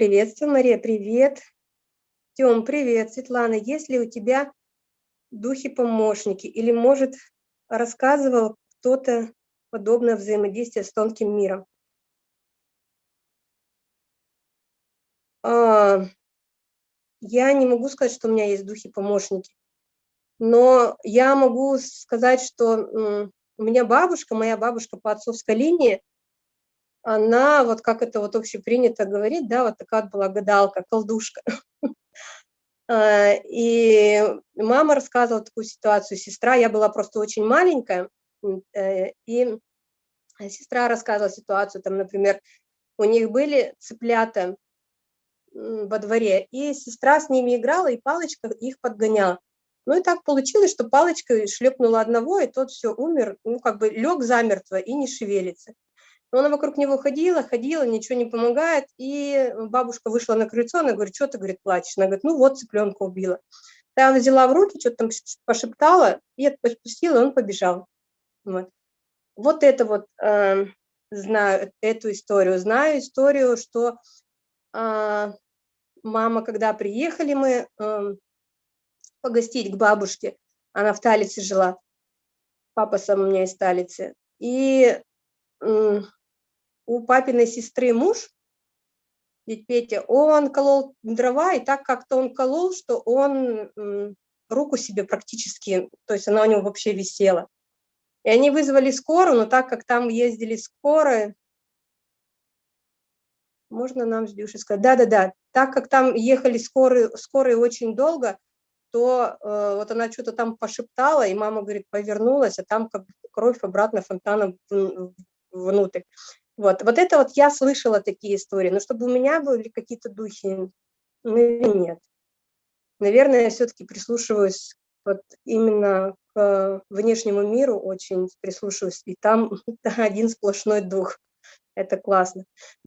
Приветствую, Мария, привет. Тём, привет. Светлана, есть ли у тебя духи-помощники? Или, может, рассказывал кто-то подобное взаимодействие с тонким миром? А, я не могу сказать, что у меня есть духи-помощники, но я могу сказать, что у меня бабушка, моя бабушка по отцовской линии, она, вот как это вот общепринято говорить, да, вот такая была гадалка, колдушка. А, и мама рассказывала такую ситуацию, сестра, я была просто очень маленькая, э, и сестра рассказывала ситуацию, там, например, у них были цыплята во дворе, и сестра с ними играла, и палочка их подгоняла. Ну и так получилось, что палочкой шлепнула одного, и тот все умер, ну как бы лег замертво и не шевелится. Но она вокруг него ходила, ходила, ничего не помогает. И бабушка вышла на крыльцо, она говорит, что ты, говорит, плачешь? Она говорит, ну вот цыпленка убила. Я взяла в руки, что-то там пошептала и отпустила, и он побежал. Вот, вот это вот э, знаю, эту историю. Знаю историю, что э, мама, когда приехали мы э, погостить к бабушке, она в Талице жила, папа сам у меня из Талицы, и у папиной сестры муж, ведь Петя, он колол дрова, и так как-то он колол, что он руку себе практически, то есть она у него вообще висела. И они вызвали скорую, но так как там ездили скорые, можно нам с Дюшей сказать, да-да-да, так как там ехали скорые, скорые очень долго, то э, вот она что-то там пошептала, и мама, говорит, повернулась, а там как кровь обратно фонтаном внутрь. Вот, вот это вот я слышала такие истории, но чтобы у меня были какие-то духи, ну нет. Наверное, я все-таки прислушиваюсь вот именно к внешнему миру, очень прислушиваюсь, и там один сплошной дух. Это классно.